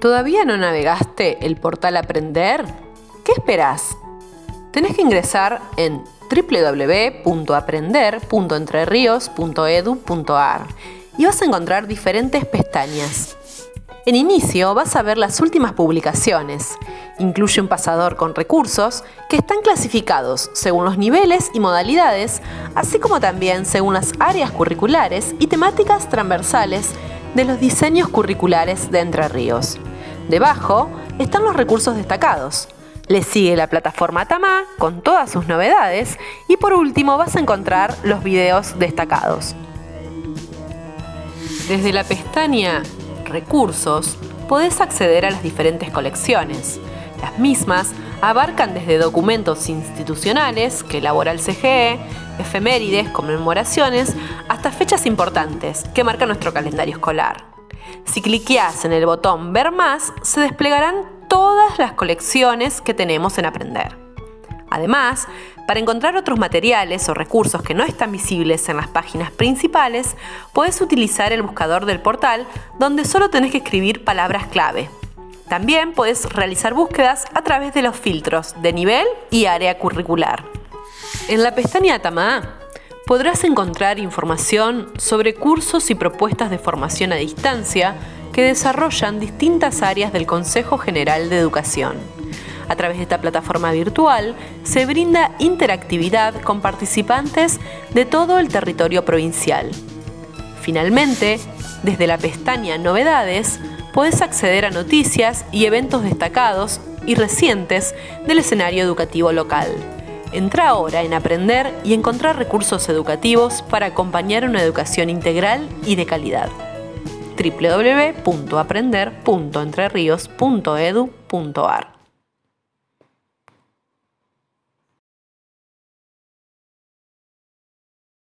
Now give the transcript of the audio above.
¿Todavía no navegaste el portal Aprender? ¿Qué esperás? Tenés que ingresar en www.aprender.entrerios.edu.ar y vas a encontrar diferentes pestañas. En inicio vas a ver las últimas publicaciones. Incluye un pasador con recursos que están clasificados según los niveles y modalidades, así como también según las áreas curriculares y temáticas transversales de los diseños curriculares de Entre Ríos. Debajo están los recursos destacados. Le sigue la plataforma Tamá con todas sus novedades y por último vas a encontrar los videos destacados. Desde la pestaña recursos, podés acceder a las diferentes colecciones. Las mismas abarcan desde documentos institucionales que elabora el CGE, efemérides, conmemoraciones, hasta fechas importantes que marcan nuestro calendario escolar. Si cliqueas en el botón Ver más, se desplegarán todas las colecciones que tenemos en Aprender. Además, para encontrar otros materiales o recursos que no están visibles en las páginas principales, puedes utilizar el buscador del portal donde solo tenés que escribir palabras clave. También puedes realizar búsquedas a través de los filtros de nivel y área curricular. En la pestaña Tama podrás encontrar información sobre cursos y propuestas de formación a distancia que desarrollan distintas áreas del Consejo General de Educación. A través de esta plataforma virtual se brinda interactividad con participantes de todo el territorio provincial. Finalmente, desde la pestaña Novedades, puedes acceder a noticias y eventos destacados y recientes del escenario educativo local. Entra ahora en Aprender y encontrar recursos educativos para acompañar una educación integral y de calidad. www.aprender.entrerios.edu.ar